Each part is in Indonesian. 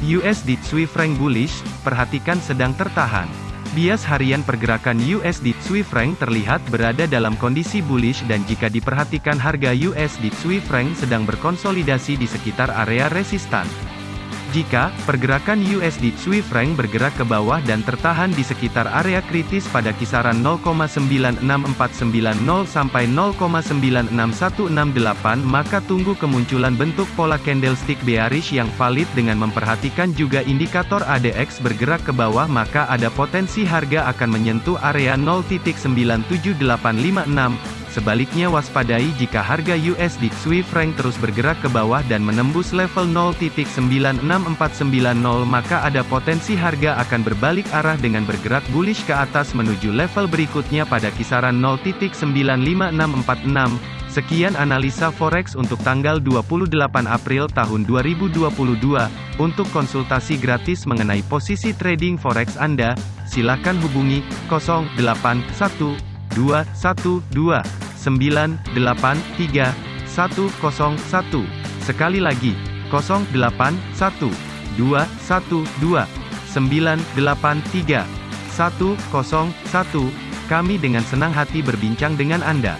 USD Swiss franc bullish, perhatikan sedang tertahan. Bias harian pergerakan USD Swiss franc terlihat berada dalam kondisi bullish dan jika diperhatikan harga USD Swiss franc sedang berkonsolidasi di sekitar area resistan. Jika pergerakan USD Swiss franc bergerak ke bawah dan tertahan di sekitar area kritis pada kisaran 0,96490 sampai 0,96168 maka tunggu kemunculan bentuk pola candlestick bearish yang valid dengan memperhatikan juga indikator ADX bergerak ke bawah maka ada potensi harga akan menyentuh area 0.97856 Sebaliknya waspadai jika harga USD Swiss franc terus bergerak ke bawah dan menembus level 0.96490 maka ada potensi harga akan berbalik arah dengan bergerak bullish ke atas menuju level berikutnya pada kisaran 0.95646. Sekian analisa forex untuk tanggal 28 April tahun 2022. Untuk konsultasi gratis mengenai posisi trading forex Anda, silakan hubungi 081212 983 101. Sekali lagi, 081 212 983 101. Kami dengan senang hati berbincang dengan Anda.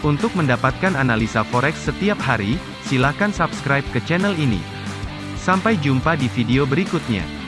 Untuk mendapatkan analisa forex setiap hari, silakan subscribe ke channel ini. Sampai jumpa di video berikutnya.